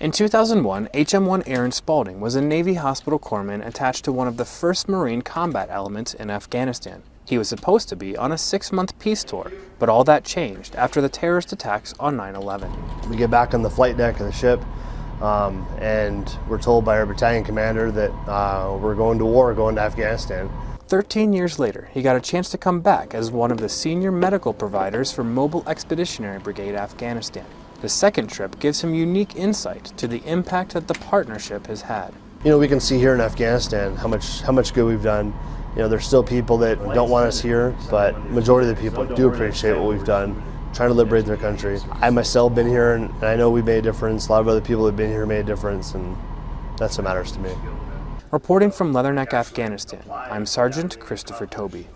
In 2001, HM1 Aaron Spalding was a Navy hospital corpsman attached to one of the first Marine combat elements in Afghanistan. He was supposed to be on a six-month peace tour, but all that changed after the terrorist attacks on 9-11. We get back on the flight deck of the ship, um, and we're told by our battalion commander that uh, we're going to war, going to Afghanistan. 13 years later, he got a chance to come back as one of the senior medical providers for Mobile Expeditionary Brigade Afghanistan. The second trip gives him unique insight to the impact that the partnership has had. You know, we can see here in Afghanistan how much how much good we've done you know, there's still people that don't want us here, but majority of the people do appreciate what we've done, trying to liberate their country. I myself been here, and I know we made a difference. A lot of other people have been here made a difference, and that's what matters to me. Reporting from Leatherneck, Afghanistan, I'm Sergeant Christopher Toby.